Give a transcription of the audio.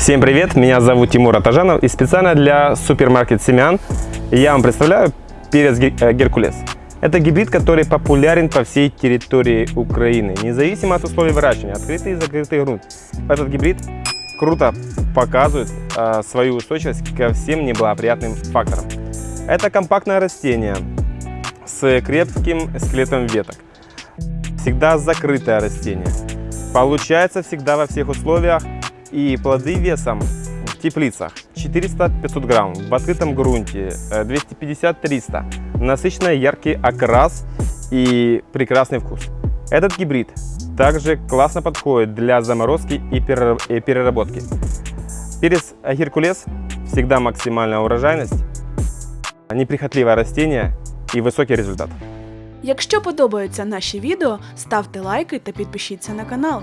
Всем привет, меня зовут Тимур Атажанов и специально для супермаркет семян я вам представляю перец э, Геркулес. Это гибрид, который популярен по всей территории Украины, независимо от условий выращивания, открытый и закрытый грунт. Этот гибрид круто показывает э, свою устойчивость ко всем неблагоприятным факторам. Это компактное растение с крепким скелетом веток. Всегда закрытое растение. Получается всегда во всех условиях и плоды весом в теплицах 400-500 грамм, в открытом грунте э, 250-300. Насыщенный яркий окрас и прекрасный вкус. Этот гибрид также классно подходит для заморозки и перера- и переработки. Перец Геркулес всегда максимальная урожайность, неприхотливое растение и высокий результат. Якщо подобаються наші відео, ставте лайки та підпишіться на канал.